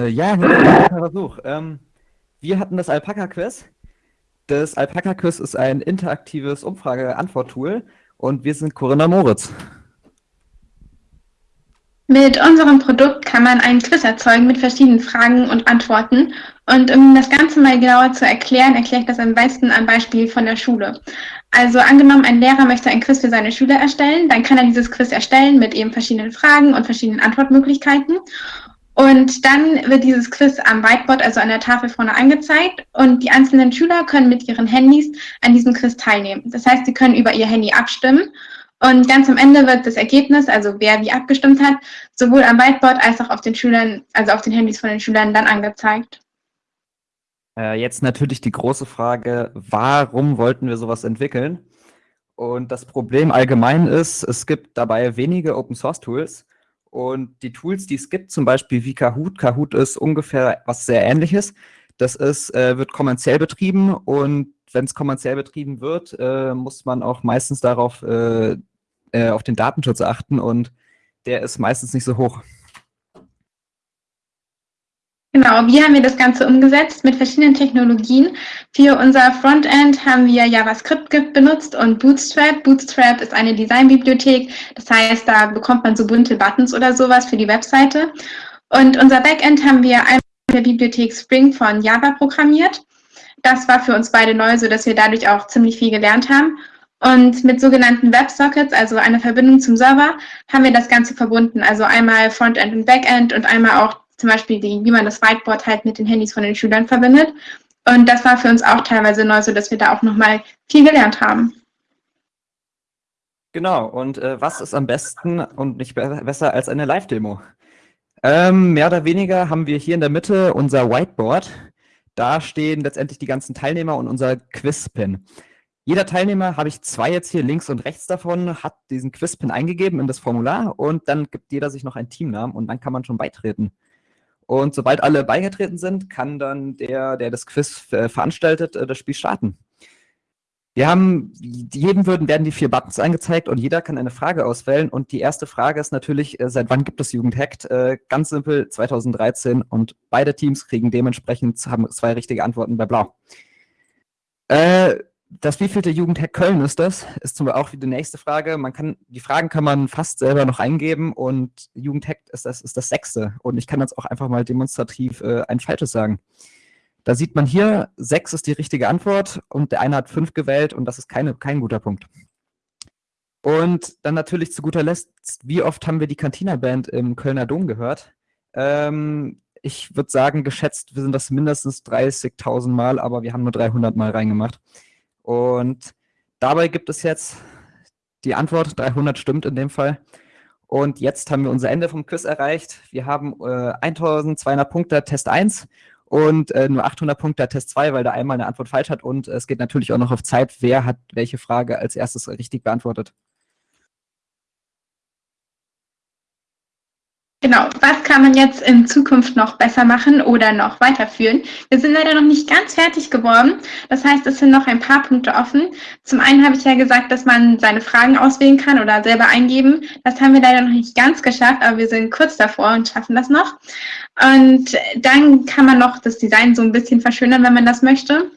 Äh, ja, ein Versuch. Ähm, wir hatten das Alpaka-Quiz. Das Alpaka-Quiz ist ein interaktives Umfrage-Antwort-Tool und wir sind Corinna Moritz. Mit unserem Produkt kann man einen Quiz erzeugen mit verschiedenen Fragen und Antworten. Und um das Ganze mal genauer zu erklären, erkläre ich das am besten am Beispiel von der Schule. Also angenommen, ein Lehrer möchte ein Quiz für seine Schüler erstellen, dann kann er dieses Quiz erstellen mit eben verschiedenen Fragen und verschiedenen Antwortmöglichkeiten. Und dann wird dieses Quiz am Whiteboard, also an der Tafel vorne angezeigt und die einzelnen Schüler können mit ihren Handys an diesem Quiz teilnehmen. Das heißt, sie können über ihr Handy abstimmen und ganz am Ende wird das Ergebnis, also wer wie abgestimmt hat, sowohl am Whiteboard als auch auf den Schülern, also auf den Handys von den Schülern dann angezeigt. Äh, jetzt natürlich die große Frage, warum wollten wir sowas entwickeln? Und das Problem allgemein ist, es gibt dabei wenige Open-Source-Tools und die Tools, die es gibt, zum Beispiel wie Kahoot, Kahoot ist ungefähr was sehr ähnliches. Das ist, äh, wird kommerziell betrieben und wenn es kommerziell betrieben wird, äh, muss man auch meistens darauf äh, äh, auf den Datenschutz achten und der ist meistens nicht so hoch. Genau, wie haben wir das Ganze umgesetzt? Mit verschiedenen Technologien. Für unser Frontend haben wir JavaScript benutzt und Bootstrap. Bootstrap ist eine Designbibliothek. Das heißt, da bekommt man so bunte Buttons oder sowas für die Webseite. Und unser Backend haben wir einmal in der Bibliothek Spring von Java programmiert. Das war für uns beide neu, sodass wir dadurch auch ziemlich viel gelernt haben. Und mit sogenannten WebSockets, also einer Verbindung zum Server, haben wir das Ganze verbunden. Also einmal Frontend und Backend und einmal auch zum Beispiel, die, wie man das Whiteboard halt mit den Handys von den Schülern verbindet. Und das war für uns auch teilweise neu, so dass wir da auch nochmal viel gelernt haben. Genau, und äh, was ist am besten und nicht be besser als eine Live-Demo? Ähm, mehr oder weniger haben wir hier in der Mitte unser Whiteboard. Da stehen letztendlich die ganzen Teilnehmer und unser Quiz-Pin. Jeder Teilnehmer, habe ich zwei jetzt hier links und rechts davon, hat diesen Quiz-Pin eingegeben in das Formular und dann gibt jeder sich noch einen Teamnamen und dann kann man schon beitreten. Und sobald alle beigetreten sind, kann dann der, der das Quiz äh, veranstaltet, äh, das Spiel starten. Wir haben, jedem würden, werden die vier Buttons angezeigt und jeder kann eine Frage auswählen. Und die erste Frage ist natürlich, äh, seit wann gibt es Jugendhackt? ganz simpel, 2013 und beide Teams kriegen dementsprechend, haben zwei richtige Antworten bei Blau. Äh, das wievielte Jugendhack Köln ist das? Ist zum Beispiel auch die nächste Frage. Man kann, die Fragen kann man fast selber noch eingeben und Jugendhack ist das, ist das sechste. Und ich kann jetzt auch einfach mal demonstrativ äh, ein falsches sagen. Da sieht man hier, sechs ist die richtige Antwort und der eine hat fünf gewählt und das ist keine, kein guter Punkt. Und dann natürlich zu guter Letzt, wie oft haben wir die Cantina-Band im Kölner Dom gehört? Ähm, ich würde sagen, geschätzt wir sind das mindestens 30.000 Mal, aber wir haben nur 300 Mal reingemacht. Und dabei gibt es jetzt die Antwort, 300 stimmt in dem Fall. Und jetzt haben wir unser Ende vom Quiz erreicht. Wir haben äh, 1200 Punkte Test 1 und äh, nur 800 Punkte Test 2, weil da einmal eine Antwort falsch hat. Und es geht natürlich auch noch auf Zeit, wer hat welche Frage als erstes richtig beantwortet. Genau, was kann man jetzt in Zukunft noch besser machen oder noch weiterführen? Wir sind leider noch nicht ganz fertig geworden. Das heißt, es sind noch ein paar Punkte offen. Zum einen habe ich ja gesagt, dass man seine Fragen auswählen kann oder selber eingeben. Das haben wir leider noch nicht ganz geschafft, aber wir sind kurz davor und schaffen das noch. Und dann kann man noch das Design so ein bisschen verschönern, wenn man das möchte.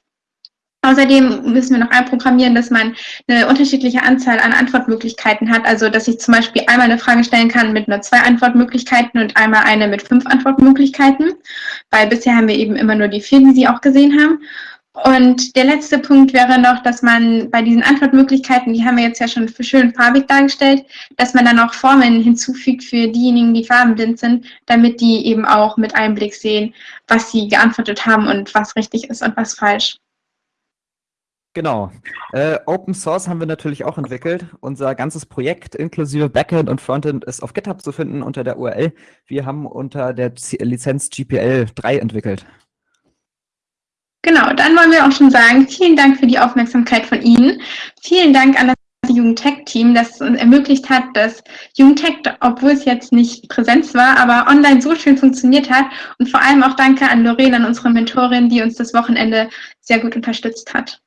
Außerdem müssen wir noch einprogrammieren, dass man eine unterschiedliche Anzahl an Antwortmöglichkeiten hat. Also, dass ich zum Beispiel einmal eine Frage stellen kann mit nur zwei Antwortmöglichkeiten und einmal eine mit fünf Antwortmöglichkeiten. Weil bisher haben wir eben immer nur die vier, die Sie auch gesehen haben. Und der letzte Punkt wäre noch, dass man bei diesen Antwortmöglichkeiten, die haben wir jetzt ja schon schön farbig dargestellt, dass man dann auch Formeln hinzufügt für diejenigen, die farbenblind sind, damit die eben auch mit Einblick sehen, was sie geantwortet haben und was richtig ist und was falsch. Genau. Äh, Open Source haben wir natürlich auch entwickelt. Unser ganzes Projekt inklusive Backend und Frontend ist auf GitHub zu finden unter der URL. Wir haben unter der Lizenz GPL 3 entwickelt. Genau, dann wollen wir auch schon sagen, vielen Dank für die Aufmerksamkeit von Ihnen. Vielen Dank an das Jugendtech-Team, das uns ermöglicht hat, dass Jugendtech, obwohl es jetzt nicht Präsenz war, aber online so schön funktioniert hat. Und vor allem auch danke an Lorraine, an unsere Mentorin, die uns das Wochenende sehr gut unterstützt hat.